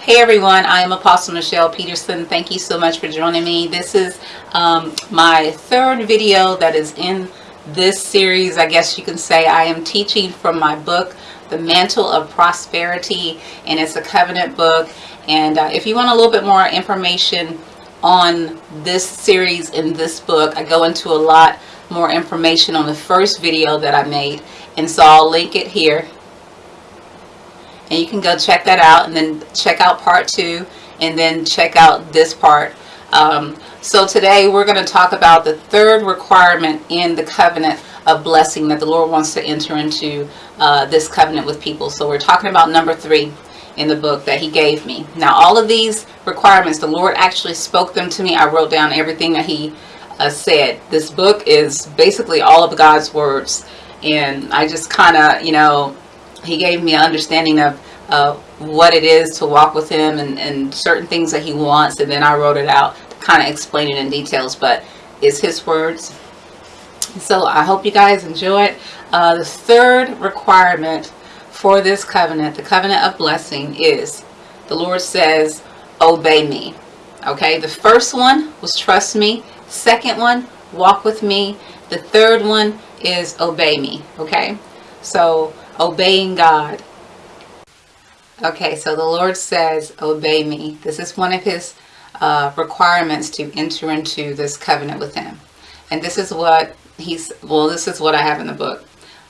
Hey everyone, I am Apostle Michelle Peterson. Thank you so much for joining me. This is um, my third video that is in this series. I guess you can say I am teaching from my book, The Mantle of Prosperity, and it's a covenant book. And uh, if you want a little bit more information on this series in this book, I go into a lot more information on the first video that I made. And so I'll link it here and you can go check that out and then check out part two and then check out this part. Um, so today we're going to talk about the third requirement in the covenant of blessing that the Lord wants to enter into uh, this covenant with people. So we're talking about number three in the book that he gave me. Now all of these requirements the Lord actually spoke them to me. I wrote down everything that he uh, said. This book is basically all of God's words. And I just kind of you know he gave me an understanding of uh, what it is to walk with him and, and certain things that he wants and then I wrote it out kind of explain it in details but it's his words. So I hope you guys enjoy it. Uh, the third requirement for this covenant the covenant of blessing is the Lord says obey me. Okay the first one was trust me. Second one walk with me. The third one is obey me. Okay so obeying God. Okay, so the Lord says, obey me. This is one of his uh, requirements to enter into this covenant with him. And this is what he's, well, this is what I have in the book.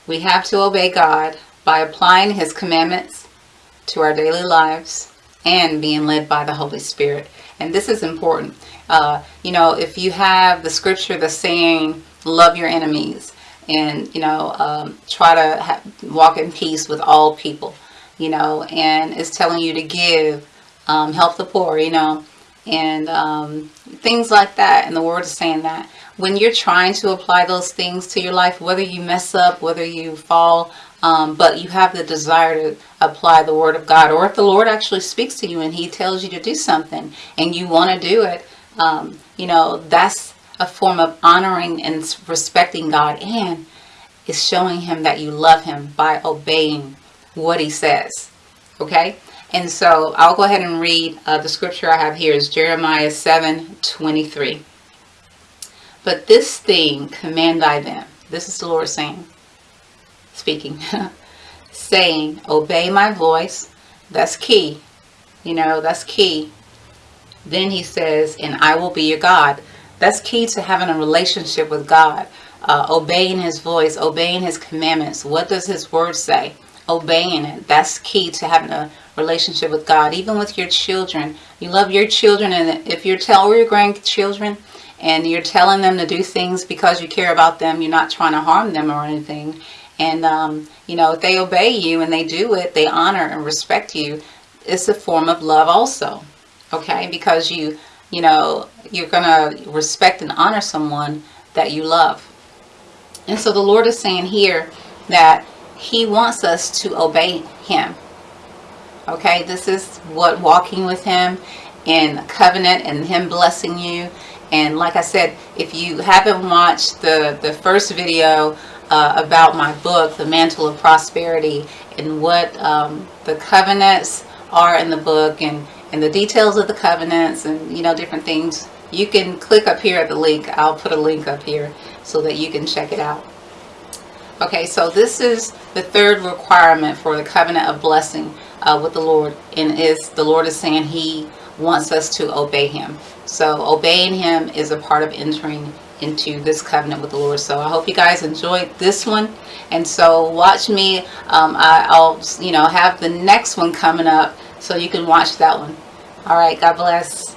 We have to obey God by applying his commandments to our daily lives and being led by the Holy Spirit. And this is important. Uh, you know, if you have the scripture that's saying, love your enemies, and you know um, try to walk in peace with all people you know and it's telling you to give um, help the poor you know and um, things like that. And the word is saying that when you're trying to apply those things to your life whether you mess up whether you fall um, but you have the desire to apply the word of God or if the Lord actually speaks to you and he tells you to do something and you want to do it um, you know that's a form of honoring and respecting God and is showing him that you love him by obeying what he says. Okay? And so I'll go ahead and read uh, the scripture I have here is Jeremiah 7, 23. But this thing command I them. This is the Lord saying, speaking, saying, obey my voice. That's key. You know, that's key. Then he says, and I will be your God. That's key to having a relationship with God. Uh, obeying his voice, obeying his commandments. What does his word say? Obeying it. That's key to having a relationship with God. Even with your children. You love your children and if you're telling your grandchildren and you're telling them to do things because you care about them, you're not trying to harm them or anything. And, um, you know, if they obey you and they do it, they honor and respect you, it's a form of love also. Okay? Because you you know, you're going to respect and honor someone that you love. And so the Lord is saying here that he wants us to obey him. Okay, this is what walking with him in covenant and him blessing you. And like I said, if you haven't watched the, the first video uh, about my book, The Mantle of Prosperity, and what um, the covenants are in the book and and the details of the covenants and you know different things you can click up here at the link I'll put a link up here so that you can check it out okay so this is the third requirement for the covenant of blessing uh, with the Lord and is the Lord is saying he wants us to obey him so obeying him is a part of entering into this covenant with the Lord so I hope you guys enjoyed this one and so watch me um, I, I'll you know have the next one coming up so you can watch that one. All right, God bless.